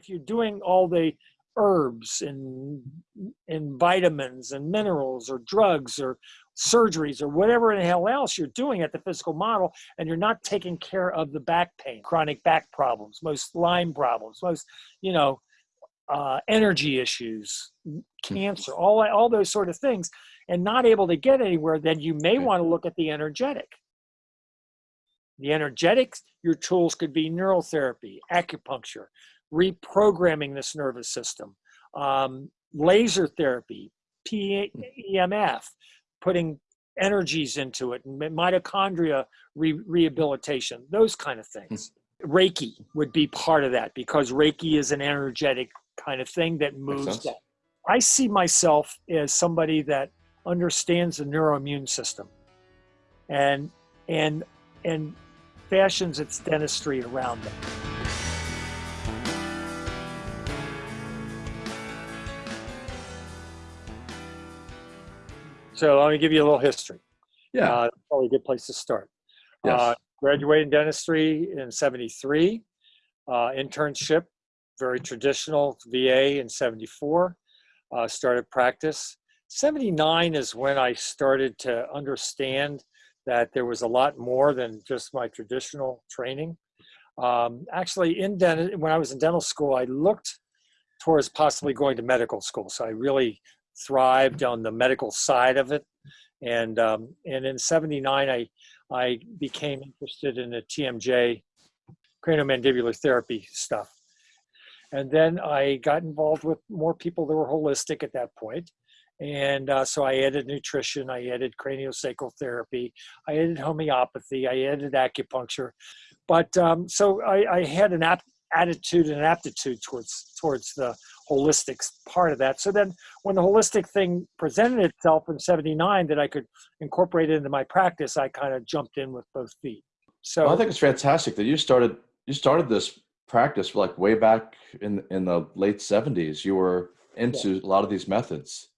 if you're doing all the herbs and and vitamins and minerals or drugs or surgeries or whatever the hell else you're doing at the physical model and you're not taking care of the back pain chronic back problems most lyme problems most you know uh, energy issues cancer all all those sort of things and not able to get anywhere then you may want to look at the energetic. The energetics your tools could be neural therapy acupuncture reprogramming this nervous system, um, laser therapy, PEMF, putting energies into it, mitochondria re rehabilitation, those kind of things. Reiki would be part of that because Reiki is an energetic kind of thing that moves that. I see myself as somebody that understands the neuroimmune system and and and fashions its dentistry around it. So let me give you a little history. Yeah. Uh, probably a good place to start. Yes. Uh, graduated in dentistry in 73. Uh, internship, very traditional, VA in 74. Uh, started practice. 79 is when I started to understand that there was a lot more than just my traditional training. Um, actually, in dental, when I was in dental school, I looked towards possibly going to medical school. So I really thrived on the medical side of it. And, um, and in 79, I, I became interested in the TMJ craniomandibular therapy stuff. And then I got involved with more people that were holistic at that point. And uh, so I added nutrition, I added craniosacral therapy, I added homeopathy, I added acupuncture. But um, so I, I had an attitude and aptitude towards towards the holistic part of that. So then when the holistic thing presented itself in 79 that I could incorporate it into my practice, I kind of jumped in with both feet. So well, I think it's fantastic that you started you started this practice like way back in in the late 70s. You were into yeah. a lot of these methods.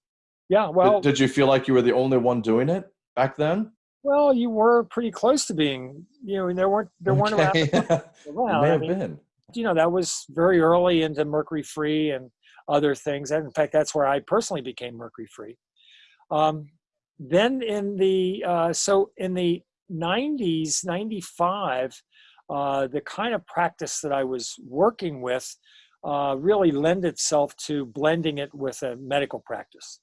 Yeah, well, did, did you feel like you were the only one doing it back then? Well, you were pretty close to being. You know, there weren't there weren't okay. around. around. may have mean, been. You know, that was very early into mercury free and other things. And in fact, that's where I personally became mercury free. Um, then in the uh, so in the 90s, 95, uh, the kind of practice that I was working with uh, really lend itself to blending it with a medical practice.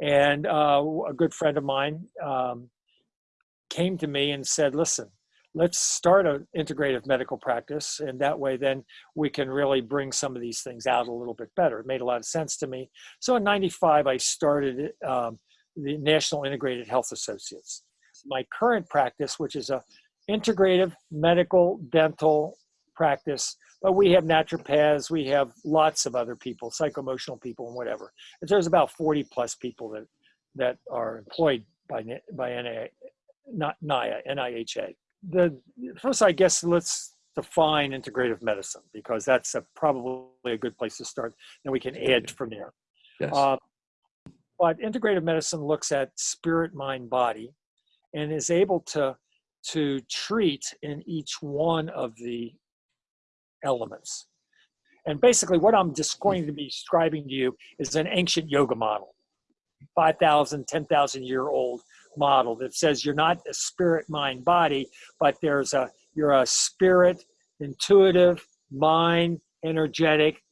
And uh, a good friend of mine um, came to me and said, "Listen, let's start an integrative medical practice and that way then we can really bring some of these things out a little bit better. It made a lot of sense to me. So in 95 i started um, the national integrated health associates. My current practice which is a integrative medical dental practice but we have naturopaths we have lots of other people psychoemotional people and whatever. And there's about 40 plus people that that are employed by by NIA, not NIA, NIHA the first, I guess, let's define integrative medicine because that's a, probably a good place to start. Then we can add from there. Yes. Uh, but integrative medicine looks at spirit, mind, body, and is able to to treat in each one of the elements. And basically, what I'm just going to be describing to you is an ancient yoga model, 5,000, 10,000 year old model that says you're not a spirit, mind, body, but there's a you're a spirit, intuitive, mind, energetic,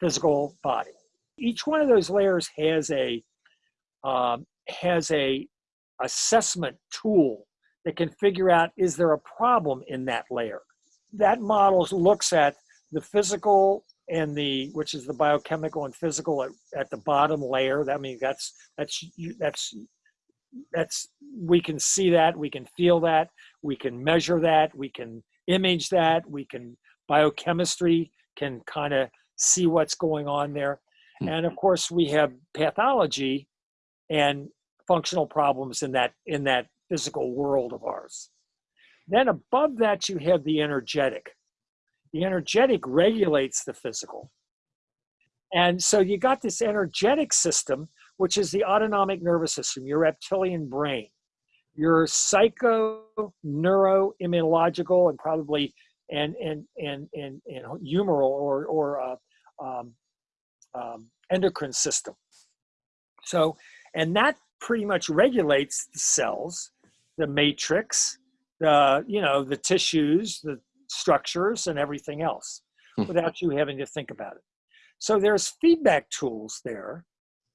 physical body. Each one of those layers has a um, has a assessment tool that can figure out is there a problem in that layer. That model looks at the physical and the which is the biochemical and physical at, at the bottom layer. That means that's that's you that's that's we can see that we can feel that we can measure that we can image that we can biochemistry can kind of see what's going on there. Hmm. and of course we have pathology and functional problems in that in that physical world of ours. Then above that you have the energetic. The energetic regulates the physical. And so you got this energetic system which is the autonomic nervous system, your reptilian brain, your psycho, neuro, immunological, and probably and and and and, and humoral or or uh, um, um, endocrine system. So, and that pretty much regulates the cells, the matrix, the you know the tissues, the structures, and everything else, Hmm. without you having to think about it. So there's feedback tools there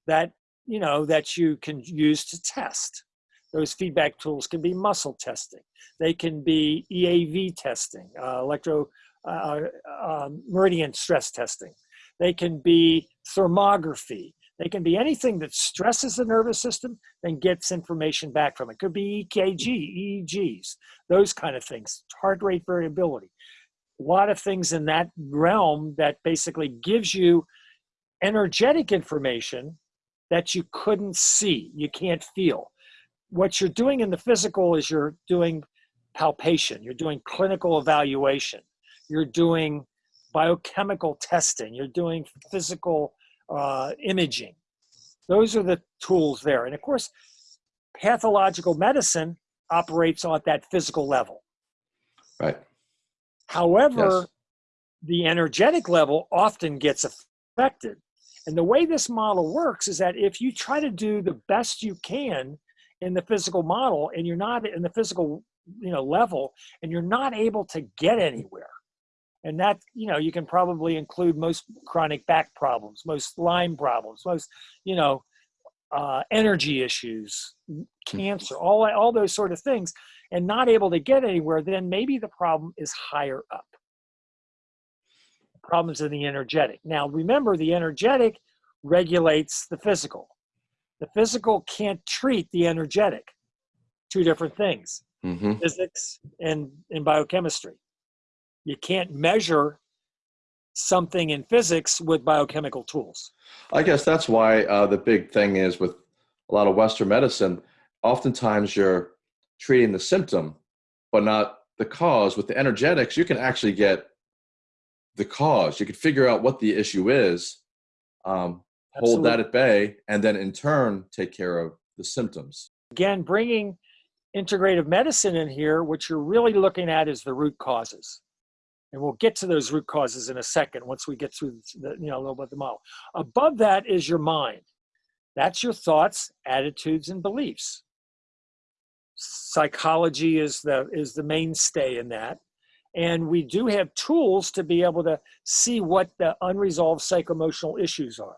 that you know that you can use to test. Those feedback tools can be muscle testing. They can be EAV testing, uh, electro uh, um, meridian stress testing. They can be thermography. They can be anything that stresses the nervous system and gets information back from it. Could be EKG, EEGs, those kind of things, heart rate variability. A lot of things in that realm that basically gives you energetic information that you couldn't see, you can't feel. What you're doing in the physical is you're doing palpation, you're doing clinical evaluation, you're doing biochemical testing, you're doing physical uh, imaging. Those are the tools there. And of course, pathological medicine operates on that physical level. Right. However, Yes. the energetic level often gets affected. And the way this model works is that if you try to do the best you can in the physical model and you're not in the physical you know level and you're not able to get anywhere and that you know you can probably include most chronic back problems most lyme problems most you know uh, energy issues cancer all all those sort of things and not able to get anywhere then maybe the problem is higher up problems in the energetic now remember the energetic regulates the physical the physical can't treat the energetic two different things hmm physics and, and biochemistry. You can't measure something in physics with biochemical tools. I guess that's why uh, the big thing is with a lot of Western medicine, oftentimes you're treating the symptom, but not the cause. With the energetics, you can actually get the cause. You can figure out what the issue is, um, hold that at bay, and then in turn take care of the symptoms. Again, bringing integrative medicine in here, what you're really looking at is the root causes. And we'll get to those root causes in a second once we get through the, you know, a little bit of the model. Above that is your mind. That's your thoughts, attitudes, and beliefs. Psychology is the is the mainstay in that. And we do have tools to be able to see what the unresolved psychoemotional issues are,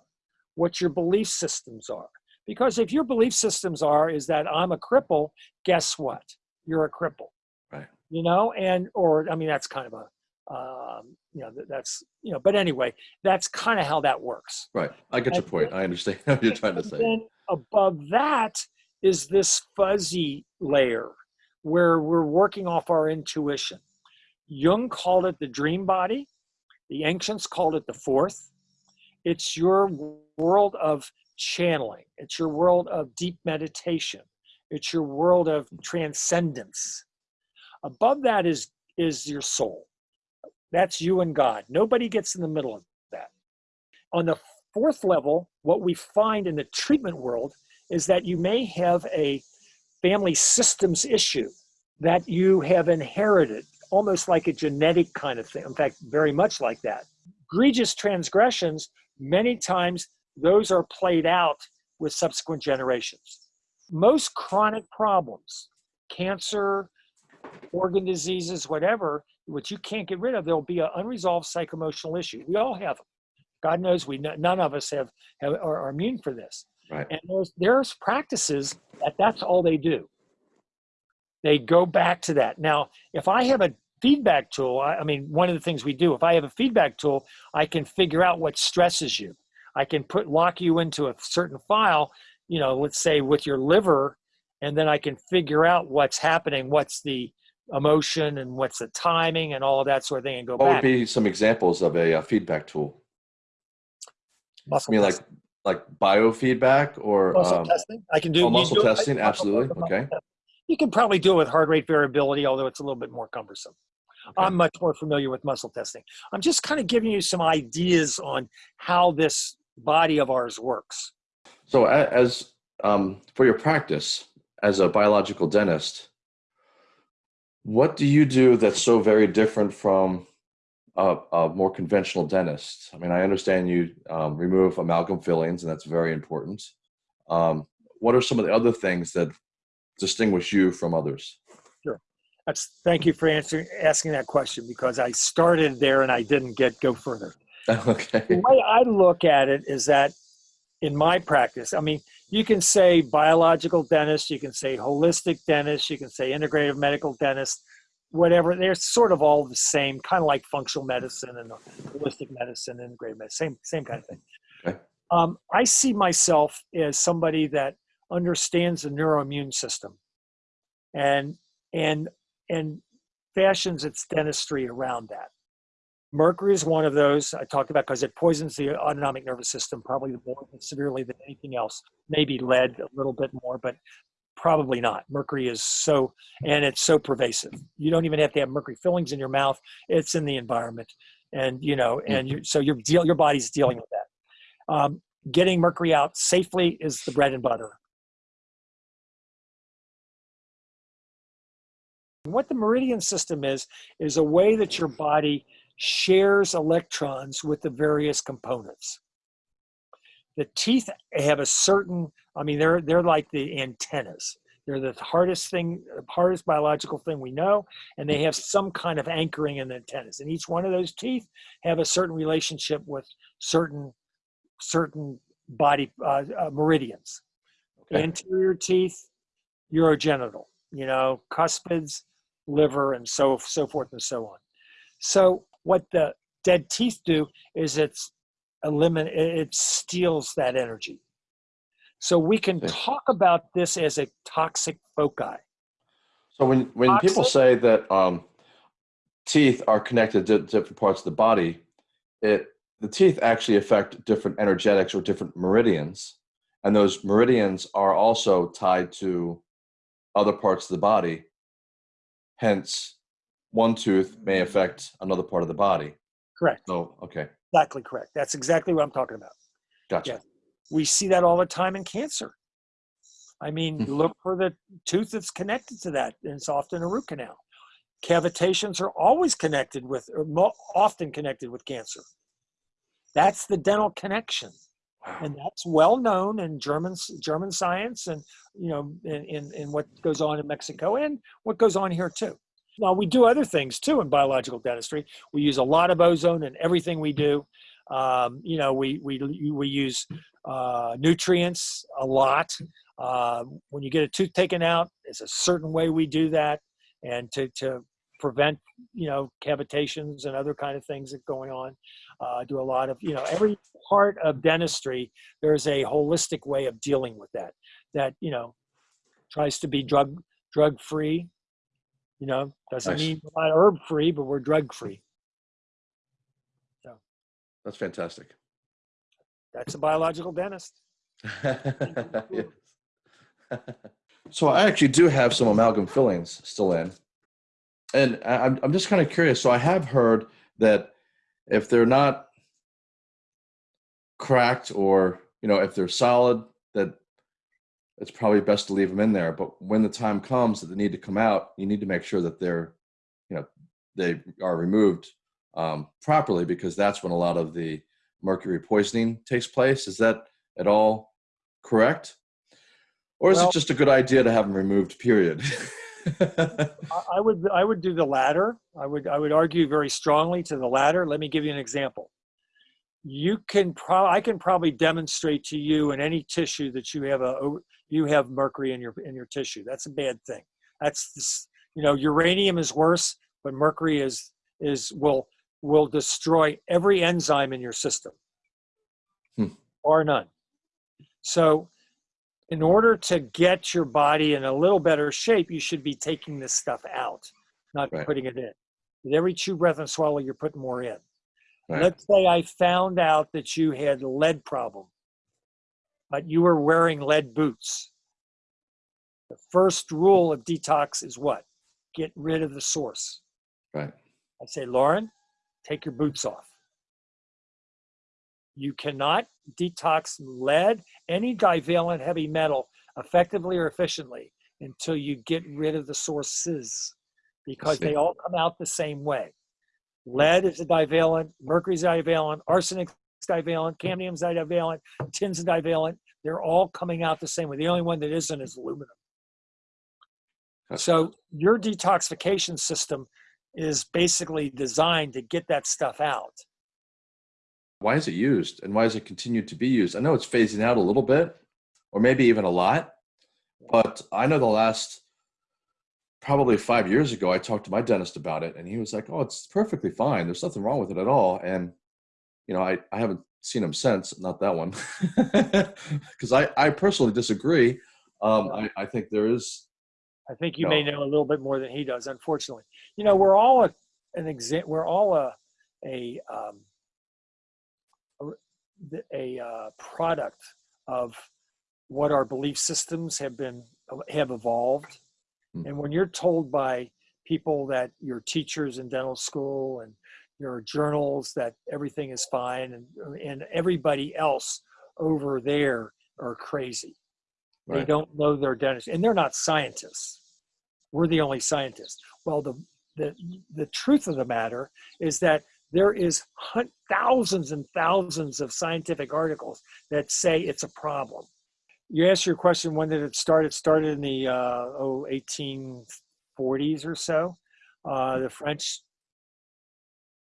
what your belief systems are. Because if your belief systems are is that I'm a cripple, guess what? You're a cripple. Right. You know, and or I mean that's kind of a um, you know that's you know, but anyway, that's kind of how that works. Right. I get your And point. I understand what you're trying to And say. Then above that is this fuzzy layer where we're working off our intuition. Jung called it the dream body. The ancients called it the fourth. It's your world of channeling. It's your world of deep meditation. It's your world of transcendence. Above that is is your soul. That's you and God. Nobody gets in the middle of that. On the fourth level, what we find in the treatment world is that you may have a family systems issue that you have inherited, almost like a genetic kind of thing. In fact, very much like that. Egregious transgressions, many times those are played out with subsequent generations. Most chronic problems, cancer, organ diseases, whatever, which you can't get rid of, there'll be an unresolved psychoemotional issue. We all have them. God knows we none of us have, have are, are immune for this. Right. And there's there's practices that that's all they do. They go back to that. Now, if I have a feedback tool, I, I mean, one of the things we do, if I have a feedback tool, I can figure out what stresses you. I can put lock you into a certain file, you know, let's say with your liver, and then I can figure out what's happening, what's the emotion and what's the timing and all of that sort of thing, and go What would be some examples of a, uh feedback tool? muscle I mean, like testing. like biofeedback or muscle um, testing. I can do oh, muscle do testing, absolutely, okay. You can probably do it with heart rate variability, although it's a little bit more cumbersome. I'm much more familiar with muscle testing. I'm just kind of giving you some ideas on how this body of ours works. So, as um, for your practice as a biological dentist, What do you do that's so very different from a, a more conventional dentist? I mean, I understand you um, remove amalgam fillings, and that's very important. Um, what are some of the other things that distinguish you from others? That's thank you for answering asking that question because I started there and I didn't get go further. okay. The way I look at it is that in my practice, I mean, you can say biological dentist, you can say holistic dentist, you can say integrative medical dentist, whatever. They're sort of all the same, kind of like functional medicine and holistic medicine, integrative medicine, same same kind of thing. Okay. Um, I see myself as somebody that understands the neuroimmune system, and and and fashions its dentistry around that. Mercury is one of those I talked about because it poisons the autonomic nervous system probably more severely than anything else. Maybe lead a little bit more, but probably not. Mercury is so, and it's so pervasive. You don't even have to have mercury fillings in your mouth. It's in the environment, and you know, and you, so your deal, your body's dealing with that. Um, getting mercury out safely is the bread and butter. What the meridian system is is a way that your body shares electrons with the various components. The teeth have a certain, I mean, they're, they're like the antennas. They're the hardest thing, hardest biological thing we know, and they have some kind of anchoring in the antennas. And each one of those teeth have a certain relationship with certain, certain body uh, uh, meridians. Okay. Anterior teeth, urogenital, you know, cuspids, liver, and so so forth and so on. So what the dead teeth do is it's eliminate it steals that energy so we can talk about this as a toxic foci So when when people say that um, teeth are connected to different parts of the body, it the teeth actually affect different energetics or different meridians, and those meridians are also tied to other parts of the body. Hence, one tooth may affect another part of the body. correct So okay, exactly correct that's exactly what i'm talking about gotcha. Yeah. we see that all the time in cancer i mean Hmm. look for the tooth that's connected to that and it's often a root canal cavitations are always connected with or mo- often connected with cancer that's the dental connection And that's well known in German German science, and you know, in, in in what goes on in Mexico and what goes on here too. Now we do other things too in biological dentistry. We use a lot of ozone in everything we do. Um, you know, we we we use uh, nutrients a lot. Uh, when you get a tooth taken out, it's a certain way we do that, and to to prevent you know cavitations and other kind of things that going on. Uh, do a lot of you know every part of dentistry. There's a holistic way of dealing with that. That you know tries to be drug drug free. You know doesn't Nice. mean we're not herb free, but we're drug free. So that's fantastic. That's a biological dentist. Yes. so I actually do have some amalgam fillings still in, and I- I'm I'm just kind of curious. So I have heard that if they're not cracked or you know if they're solid, that it's probably best to leave them in there. But when the time comes that they need to come out, you need to make sure that they're you know they are removed um, properly because that's when a lot of the mercury poisoning takes place. Is that at all correct? Or is Well- it just a good idea to have them removed, period? I I would I would do the latter. I would I would argue very strongly to the latter. Let me give you an example. You can pro I can probably demonstrate to you in any tissue that you have a you have mercury in your in your tissue. That's a bad thing. That's this, you know uranium is worse, but mercury is is will will destroy every enzyme in your system, Hmm. or none. So in order to get your body in a little better shape, you should be taking this stuff out, not Right. putting it in. With every chew, breath, and swallow, you're putting more in. Right. Let's say I found out that you had a lead problem, but you were wearing lead boots. The first rule of detox is what? Get rid of the source. right. I say, Lauren, take your boots off. You cannot detox lead, any divalent heavy metal, effectively or efficiently until you get rid of the sources. because they all come out the same way. Lead is a divalent, mercury's a divalent, arsenic's divalent, cadmium's a divalent, tin's a divalent. They're all coming out the same way. The only one that isn't is aluminum. So your detoxification system is basically designed to get that stuff out. Why is it used and why does it continue to be used? I know it's phasing out a little bit or maybe even a lot, but I know the last probably five years ago, I talked to my dentist about it and he was like, oh, it's perfectly fine. There's nothing wrong with it at all. And, you know, I, I haven't seen him since, not that one, because I, I personally disagree. Um, I, I think there is, I think you may know a little bit more than he does, unfortunately. You know, we're all a, an exa- we're all a, a, um, a uh, product of what our belief systems have been, have evolved. Hmm. And when you're told by people that your teachers in dental school and your journals that everything is fine and, and everybody else over there are crazy. They don't know their dentist, and they're not scientists. We're the only scientists. Well, the the the truth of the matter is that there is thousands and thousands of scientific articles that say it's a problem. You asked your question, when did it start? It started in the uh, oh, 1840s or so. Uh, the French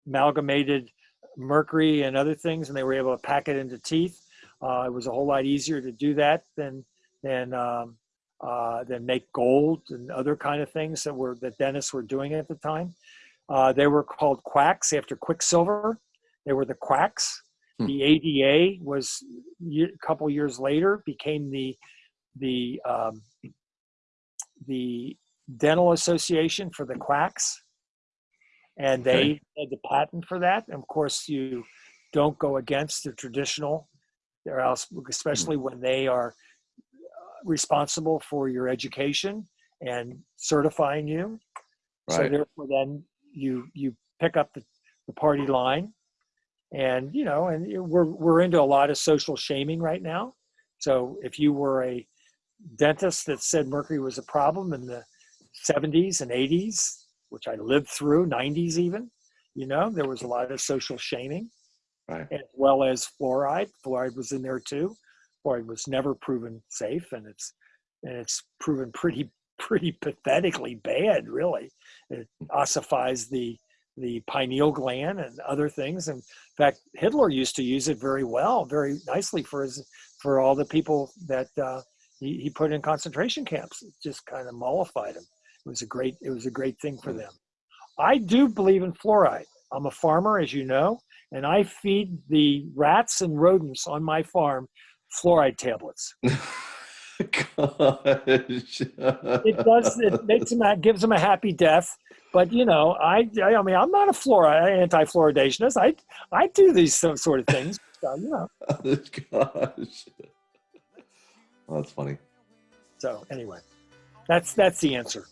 amalgamated mercury and other things, and they were able to pack it into teeth. Uh, it was a whole lot easier to do that than than um, uh, than make gold and other kind of things that were that dentists were doing at the time. Uh, they were called quacks after Quicksilver. They were the quacks. Hmm. The ADA was a couple years later became the the um, the Dental Association for the quacks, and they Okay. had the patent for that. And of course, you don't go against the traditional, or else, especially when they are uh, responsible for your education and certifying you. Right. So therefore, then you you pick up the, the party line, and you know, and we're we're into a lot of social shaming right now. So if you were a dentist that said mercury was a problem in the 70s and 80s, which I lived through, 90s even, you know, there was a lot of social shaming, Right. as well as fluoride. Fluoride was in there too. Fluoride was never proven safe, and it's and it's proven pretty pretty pathetically bad, really. It ossifies the the pineal gland and other things. In fact, Hitler used to use it very well, very nicely for his for all the people that uh, he, he put in concentration camps. It just kind of mollified them. It was a great it was a great thing for them. I do believe in fluoride. I'm a farmer, as you know, and I feed the rats and rodents on my farm fluoride tablets. Gosh. It does. It makes them gives them a happy death. But you know, I I mean, I'm not a flora anti-fluoridationist. I I do these sort of things. So, you know. Gosh. Oh, that's funny. So anyway, that's that's the answer.